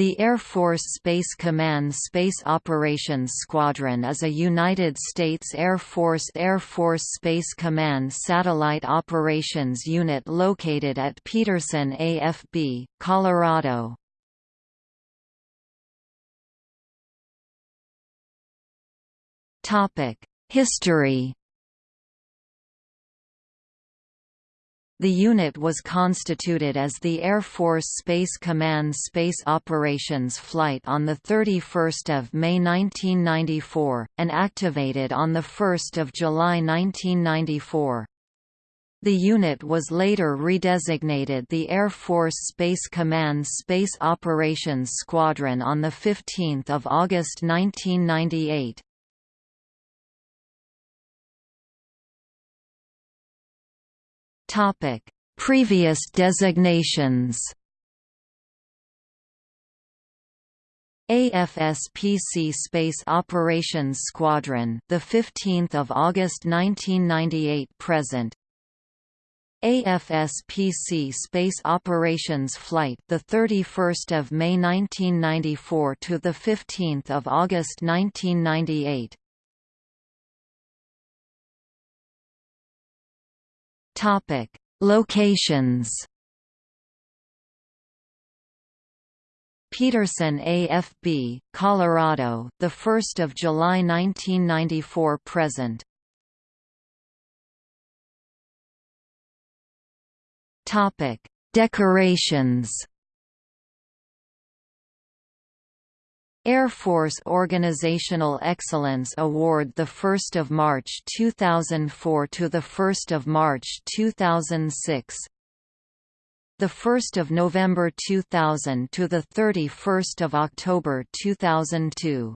The Air Force Space Command Space Operations Squadron is a United States Air Force Air Force Space Command satellite operations unit located at Peterson AFB, Colorado. History The unit was constituted as the Air Force Space Command Space Operations Flight on 31 May 1994, and activated on 1 July 1994. The unit was later redesignated the Air Force Space Command Space Operations Squadron on 15 August 1998. Topic: Previous designations. AFSPC Space Operations Squadron, the 15th of August 1998 present. AFSPC Space Operations Flight, the 31st of May 1994 to the 15th of August 1998. Topic: Locations. Peterson AFB, Colorado, the 1st of July 1994 present. Topic: Decorations. Air Force Organizational Excellence Award the 1st of March 2004 to the 1st of March 2006 the 1st of November 2000 to the 31st of October 2002